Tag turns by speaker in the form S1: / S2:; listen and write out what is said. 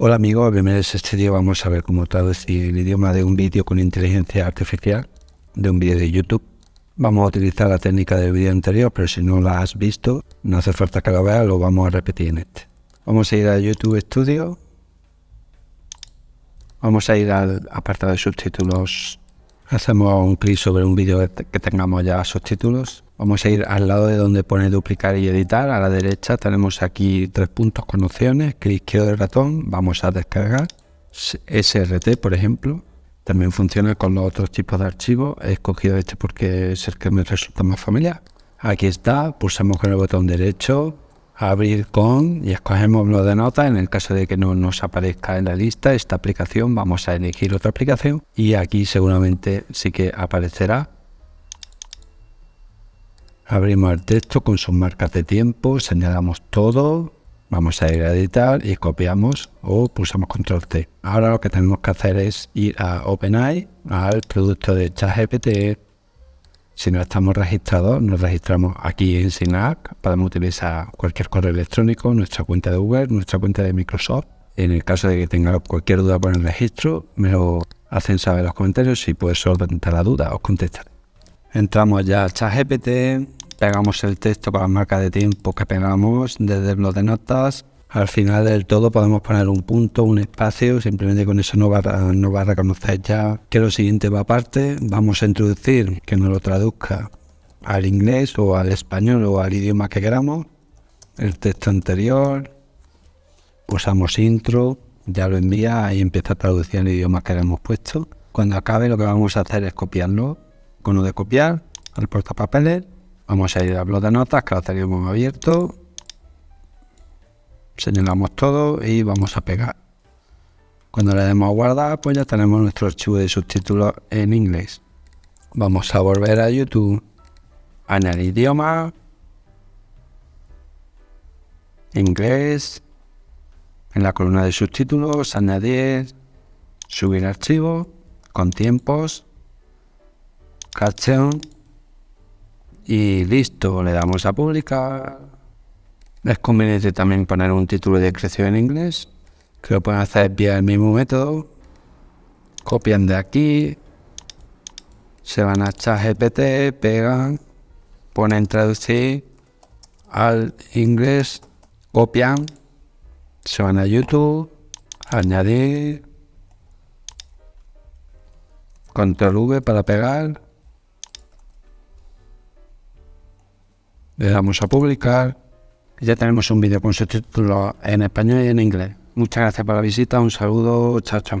S1: Hola amigos, bienvenidos a este vídeo. Vamos a ver cómo traducir el idioma de un vídeo con inteligencia artificial, de un vídeo de YouTube. Vamos a utilizar la técnica del vídeo anterior, pero si no la has visto, no hace falta que lo veas, lo vamos a repetir en este. Vamos a ir a YouTube Studio. Vamos a ir al apartado de subtítulos. Hacemos un clic sobre un vídeo que tengamos ya subtítulos. Vamos a ir al lado de donde pone duplicar y editar. A la derecha tenemos aquí tres puntos con opciones. Clic izquierdo del ratón. Vamos a descargar. SRT, por ejemplo. También funciona con los otros tipos de archivos. He escogido este porque es el que me resulta más familiar. Aquí está. Pulsamos con el botón derecho. Abrir con y escogemos lo de notas. En el caso de que no nos aparezca en la lista esta aplicación, vamos a elegir otra aplicación. Y aquí seguramente sí que aparecerá Abrimos el texto con sus marcas de tiempo, señalamos todo, vamos a ir a editar y copiamos o pulsamos control T. Ahora lo que tenemos que hacer es ir a OpenAI, al producto de ChatGPT. Si no estamos registrados, nos registramos aquí en SINAC. Podemos utilizar cualquier correo electrónico, nuestra cuenta de Google, nuestra cuenta de Microsoft. En el caso de que tenga cualquier duda por el registro, me lo hacen saber en los comentarios y puedes solventar la duda, os contestaré. Entramos ya a ChatGPT, pegamos el texto con la marca de tiempo que pegamos desde el blog de notas. Al final del todo podemos poner un punto, un espacio, simplemente con eso nos va, a, va a reconocer ya que lo siguiente va aparte. Vamos a introducir que nos lo traduzca al inglés o al español o al idioma que queramos. El texto anterior, usamos intro, ya lo envía y empieza a traducir el idioma que le hemos puesto. Cuando acabe lo que vamos a hacer es copiarlo con lo de copiar al portapapeles Vamos a ir a blog de notas, que lo tenemos abierto. Señalamos todo y vamos a pegar. Cuando le demos a guardar, pues ya tenemos nuestro archivo de subtítulos en inglés. Vamos a volver a YouTube, añadir idioma, inglés, en la columna de subtítulos, añadir, subir archivo, con tiempos, caption, y listo, le damos a publicar. Es conveniente también poner un título de creación en inglés, que lo pueden hacer vía el mismo método. Copian de aquí, se van a ChatGPT, pegan, ponen traducir al inglés, copian, se van a YouTube, añadir, control V para pegar, Le damos a publicar. Ya tenemos un vídeo con subtítulos en español y en inglés. Muchas gracias por la visita, un saludo, chao, chao.